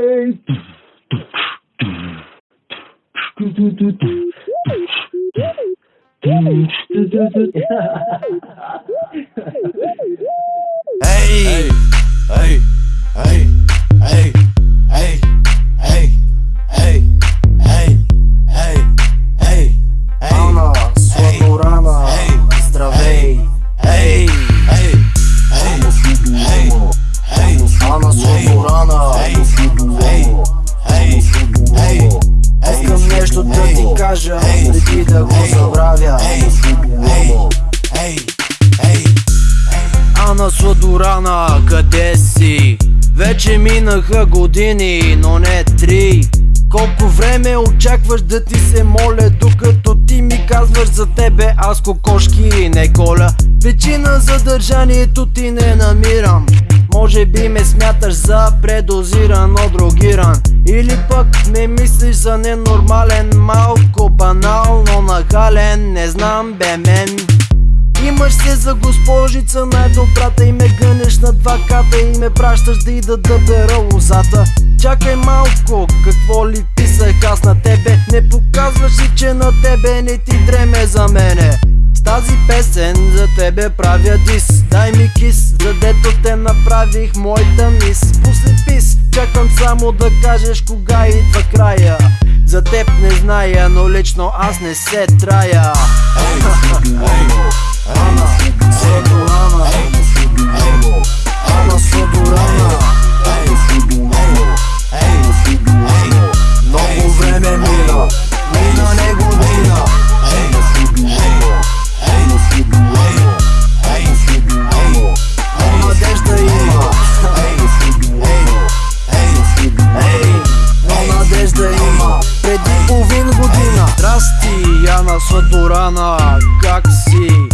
Ей! Ей! Ей! Ей! Ей! Ей! Ей! Ей! Ей! Ей! Ана, Сладорана, здравей! Ей! Ей! Ей! Ей! Ей! Ана, Сладорана, Вече минаха години, но не три. Колко време очакваш да ти се моля Докато ти ми казваш за тебе аз кокошки не коля Причина за държанието ти не намирам. Може би ме смяташ за предозиран, дрогиран Или пък ме мислиш за ненормален Малко банално нахален, не знам бе мен Имаш се за госпожица най-добрата и ме гънеш на два ката и ме пращаш да ида да бера лозата. Чакай малко, какво ли писах аз на тебе? Не показваш ли, че на тебе не ти дреме за мене? С тази песен за тебе правя дис. Дай ми кис, задето те направих моята мис. После пис, чакам само да кажеш кога идва края. За теб не зная, но лично аз не се трая Рана, сладо мина Мина не година Рана, сладо рана Рана, сладо рана Рана, сладо рана има Рана, сладо рана Рана, сладо рана има Преди половин година Здрасти, Яна Сладорана Как си?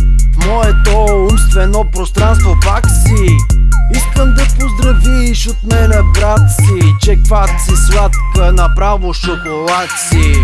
Моето умствено пространство пак си. Искам да поздравиш от мене брат си. Че кват си сладка, направо шоколад си.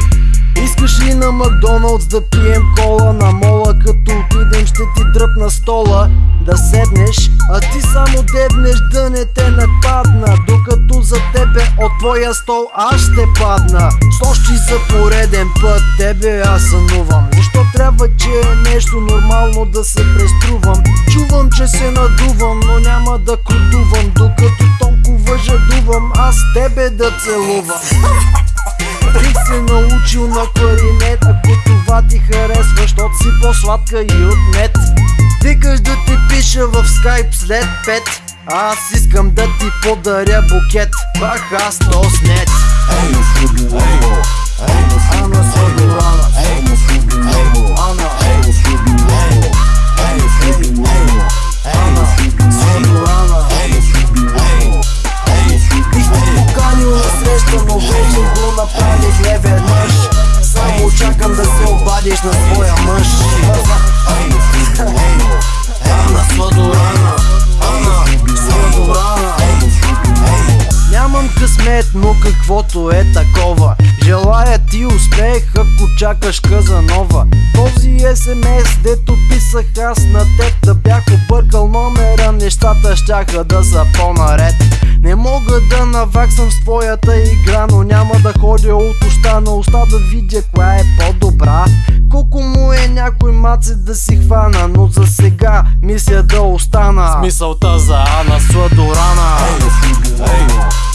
Искаш ли на Макдоналдс да пием кола На мола като отидем ще ти дръпна стола Да седнеш, а ти само дебнеш да не те нападна Докато за тебе от твоя стол аз ще падна. С за пореден път тебе аз сънувам Защо трябва, че е нещо нормално да се преструвам? Чувам, че се надувам, но няма да крутувам. Докато толкова жадувам, аз тебе да целувам. Бих се научил на кларинет Ако това ти харесва, защото си по-сладка и от мед Викаш да ти пиша в скайп след пет. Аз искам да ти подаря букет. Бах аз то снет Ана Сладорана Ана no. Чакаш Казанова Този СМС, дето писах аз на теб Да бях объркал номера, нещата щяха да са по-наред. Не мога да наваксам с твоята игра Но няма да ходя от уста на уста да видя коя е по-добра. Колко му е някой маце да си хвана Но за сега мисля да остана. Мисълта за Ана Сладорана. Ана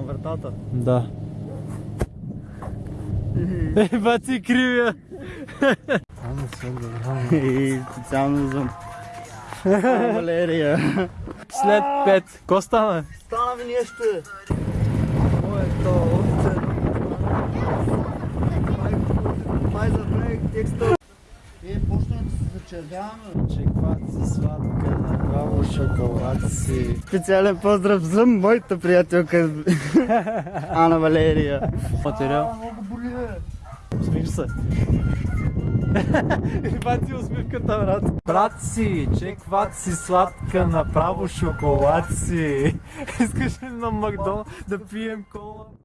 устата. Да. Е, бати кривия. И специално за Валерия. След пет. Ко стана? Стана ми нещо. Моето овце. Май забравих текста. Чекват си сладка, направо шоколад си. Специален поздрав за моята приятелка Ана Валерия. Материал. Много боли, бе. Усмих се. Бати усмивката, брат. Брат си, чекват си сладка, направо шоколад си. Искаш ли на Макдоналд да пием кола?